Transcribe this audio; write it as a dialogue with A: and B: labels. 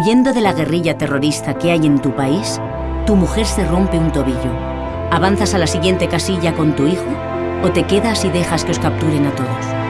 A: Huyendo de la guerrilla terrorista que hay en tu país, tu mujer se rompe un tobillo. ¿Avanzas a la siguiente casilla con tu hijo o te quedas y dejas que os capturen a todos?